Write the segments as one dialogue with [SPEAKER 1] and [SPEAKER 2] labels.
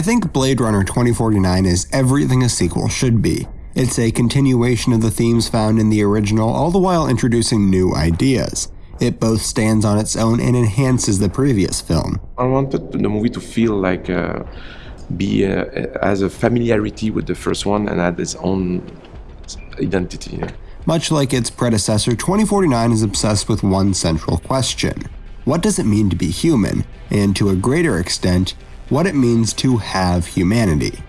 [SPEAKER 1] I think Blade Runner 2049 is everything a sequel should be. It's a continuation of the themes found in the original, all the while introducing new ideas. It both stands on its own and enhances the previous film.
[SPEAKER 2] I wanted the movie to feel like uh, be uh, as a familiarity with the first one and had its own identity. Yeah.
[SPEAKER 1] Much like its predecessor, 2049 is obsessed with one central question. What does it mean to be human? And to a greater extent, what it means to have humanity.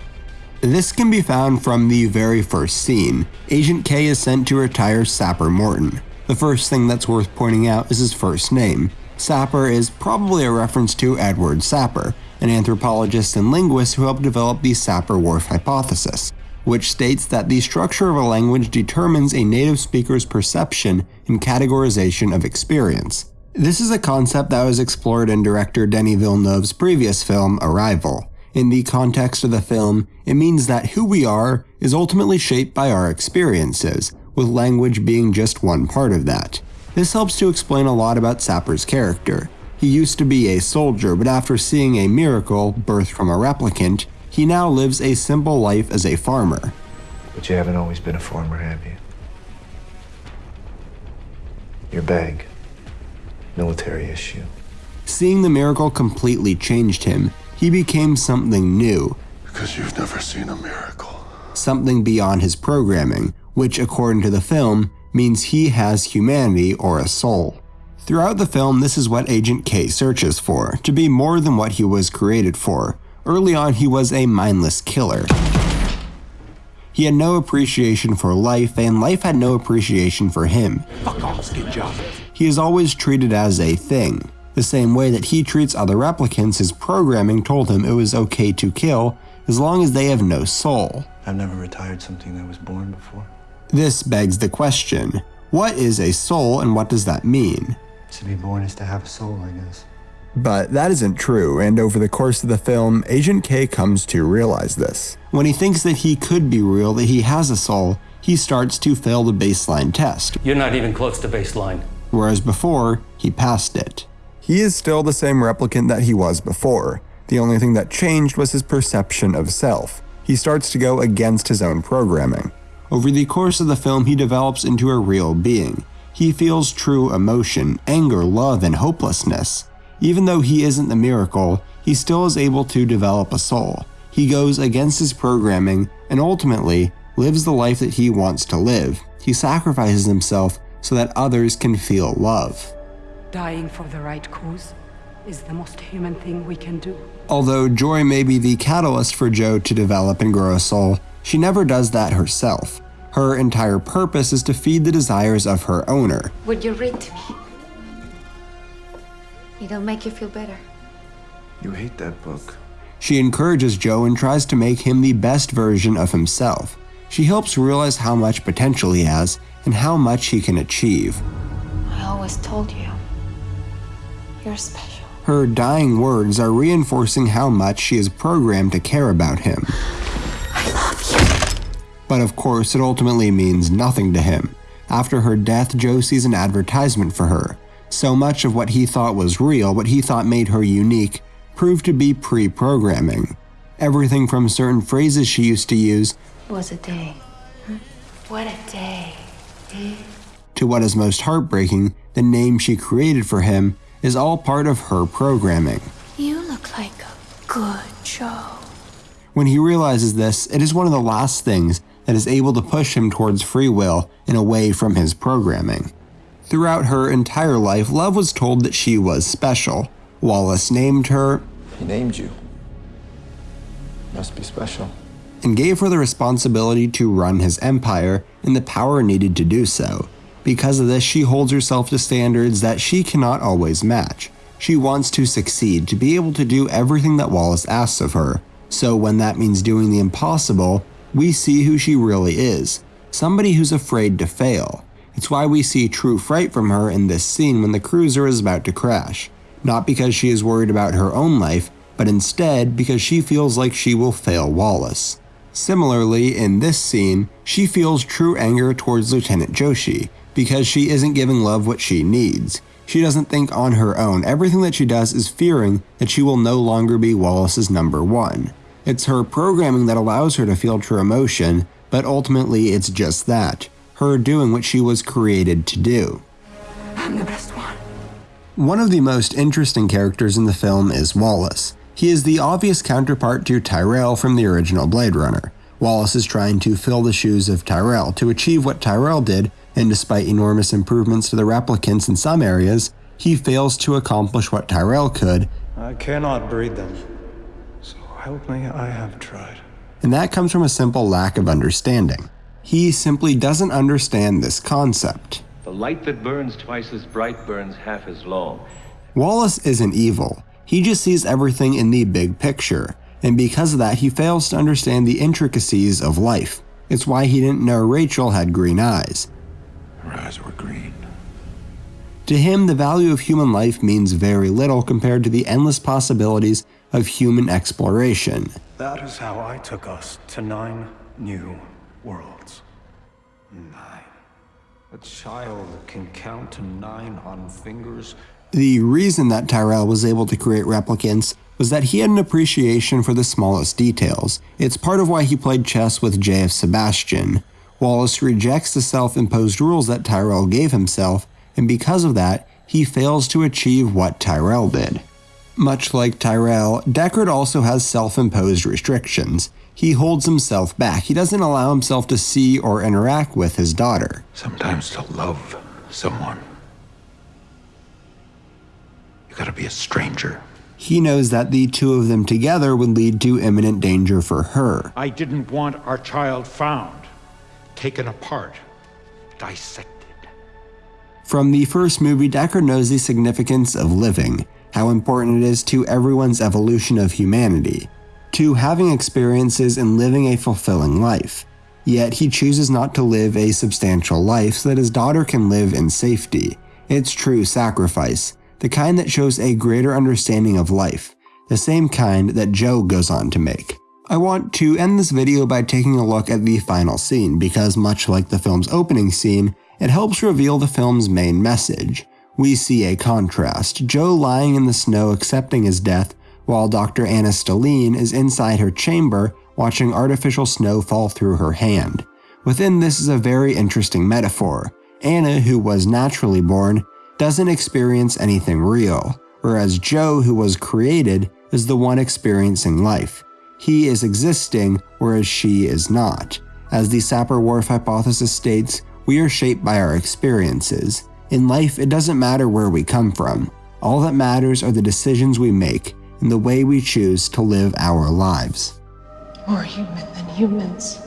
[SPEAKER 1] This can be found from the very first scene. Agent K is sent to retire Sapper Morton. The first thing that's worth pointing out is his first name. Sapper is probably a reference to Edward Sapir, an anthropologist and linguist who helped develop the Sapir-Whorf hypothesis, which states that the structure of a language determines a native speaker's perception and categorization of experience. This is a concept that was explored in director Denis Villeneuve's previous film, Arrival. In the context of the film, it means that who we are is ultimately shaped by our experiences, with language being just one part of that. This helps to explain a lot about Sapper's character. He used to be a soldier, but after seeing a miracle birthed from a replicant, he now lives a simple life as a farmer.
[SPEAKER 3] But you haven't always been a farmer, have you? Your bag. Military issue.
[SPEAKER 1] Seeing the miracle completely changed him. He became something new.
[SPEAKER 4] Because you've never seen a miracle.
[SPEAKER 1] Something beyond his programming, which, according to the film, means he has humanity or a soul. Throughout the film, this is what Agent K searches for, to be more than what he was created for. Early on, he was a mindless killer. He had no appreciation for life, and life had no appreciation for him.
[SPEAKER 5] Fuck off, skin job.
[SPEAKER 1] He is always treated as a thing. The same way that he treats other replicants, his programming told him it was okay to kill as long as they have no soul.
[SPEAKER 3] I've never retired something that was born before.
[SPEAKER 1] This begs the question what is a soul and what does that mean?
[SPEAKER 3] To be born is to have a soul, I guess.
[SPEAKER 1] But that isn't true, and over the course of the film, Agent K comes to realize this. When he thinks that he could be real, that he has a soul, he starts to fail the baseline test.
[SPEAKER 6] You're not even close to baseline.
[SPEAKER 1] Whereas before, he passed it. He is still the same replicant that he was before. The only thing that changed was his perception of self. He starts to go against his own programming. Over the course of the film, he develops into a real being. He feels true emotion, anger, love, and hopelessness. Even though he isn't the miracle, he still is able to develop a soul. He goes against his programming and ultimately lives the life that he wants to live. He sacrifices himself so that others can feel love.
[SPEAKER 7] Dying for the right cause is the most human thing we can do.
[SPEAKER 1] Although Joi may be the catalyst for Joe to develop and grow a soul, she never does that herself. Her entire purpose is to feed the desires of her owner.
[SPEAKER 8] Would you read to me? It'll make you feel better.
[SPEAKER 3] You hate that book.
[SPEAKER 1] She encourages Joe and tries to make him the best version of himself. She helps realize how much potential he has and how much he can achieve.
[SPEAKER 8] I always told you. You're special.
[SPEAKER 1] Her dying words are reinforcing how much she is programmed to care about him.
[SPEAKER 8] I love you.
[SPEAKER 1] But of course, it ultimately means nothing to him. After her death, Joe sees an advertisement for her. So much of what he thought was real, what he thought made her unique, proved to be pre programming. Everything from certain phrases she used to use
[SPEAKER 8] was a day. What a day. Eh?
[SPEAKER 1] To what is most heartbreaking, the name she created for him is all part of her programming.
[SPEAKER 8] You look like a good Joe.
[SPEAKER 1] When he realizes this, it is one of the last things that is able to push him towards free will and away from his programming. Throughout her entire life, Luv was told that she was special. Wallace named her.
[SPEAKER 3] He named you. Must be special.
[SPEAKER 1] And gave her the responsibility to run his empire and the power needed to do so. Because of this, she holds herself to standards that she cannot always match. She wants to succeed, to be able to do everything that Wallace asks of her. So, when that means doing the impossible, we see who she really is somebody who's afraid to fail. It's why we see true fright from her in this scene when the cruiser is about to crash. Not because she is worried about her own life, but instead because she feels like she will fail Wallace. Similarly, in this scene, she feels true anger towards Lieutenant Joshi because she isn't giving Luv what she needs. She doesn't think on her own. Everything that she does is fearing that she will no longer be Wallace's number one. It's her programming that allows her to feel true emotion, but ultimately it's just that her doing what she was created to do.
[SPEAKER 7] I'm the best one.
[SPEAKER 1] One of the most interesting characters in the film is Wallace. He is the obvious counterpart to Tyrell from the original Blade Runner. Wallace is trying to fill the shoes of Tyrell to achieve what Tyrell did, and despite enormous improvements to the replicants in some areas, he fails to accomplish what Tyrell could.
[SPEAKER 3] I cannot breed them. So help me, I have tried.
[SPEAKER 1] And that comes from a simple lack of understanding. He simply doesn't understand this concept.
[SPEAKER 5] The light that burns twice as bright burns half as long.
[SPEAKER 1] Wallace isn't evil. He just sees everything in the big picture, and because of that, he fails to understand the intricacies of life. It's why he didn't know Rachael had green eyes.
[SPEAKER 4] Her eyes were green.
[SPEAKER 1] To him, the value of human life means very little compared to the endless possibilities of human exploration.
[SPEAKER 3] That is how I took us to nine new worlds. Nine. A child can count to nine on fingers.
[SPEAKER 1] The reason that Tyrell was able to create replicants was that he had an appreciation for the smallest details. It's part of why he played chess with J.F. Sebastian. Wallace rejects the self imposed rules that Tyrell gave himself, and because of that, he fails to achieve what Tyrell did. Much like Tyrell, Deckard also has self imposed restrictions. He holds himself back. He doesn't allow himself to see or interact with his daughter.
[SPEAKER 4] Sometimes to love someone, gotta be a stranger.
[SPEAKER 1] He knows that the two of them together would lead to imminent danger for her.
[SPEAKER 9] I didn't want our child found, taken apart, dissected.
[SPEAKER 1] From the first movie, Deckard knows the significance of living, how important it is to everyone's evolution of humanity, to having experiences and living a fulfilling life. Yet he chooses not to live a substantial life so that his daughter can live in safety. It's true sacrifice, the kind that shows a greater understanding of life, the same kind that Joe goes on to make. I want to end this video by taking a look at the final scene because much like the film's opening scene, it helps reveal the film's main message. We see a contrast, Joe lying in the snow accepting his death, while Dr. Ana Stelline is inside her chamber watching artificial snow fall through her hand. Within this is a very interesting metaphor. Ana, who was naturally born, doesn't experience anything real, whereas Joe, who was created, is the one experiencing life. He is existing, whereas she is not. As the Sapir-Whorf hypothesis states, we are shaped by our experiences. In life, it doesn't matter where we come from. All that matters are the decisions we make and the way we choose to live our lives.
[SPEAKER 8] More human than humans.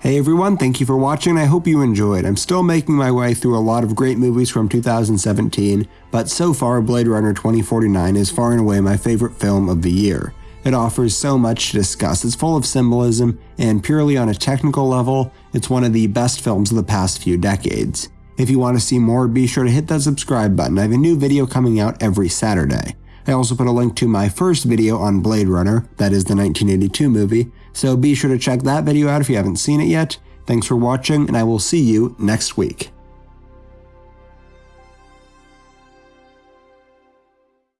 [SPEAKER 1] Hey everyone, thank you for watching I hope you enjoyed. I'm still making my way through a lot of great movies from 2017, but so far Blade Runner 2049 is far and away my favorite film of the year. It offers so much to discuss, it's full of symbolism, and purely on a technical level, it's one of the best films of the past few decades. If you want to see more, be sure to hit that subscribe button. I have a new video coming out every Saturday. I also put a link to my first video on Blade Runner, that is the 1982 movie, so be sure to check that video out if you haven't seen it yet. Thanks for watching, and I will see you next week.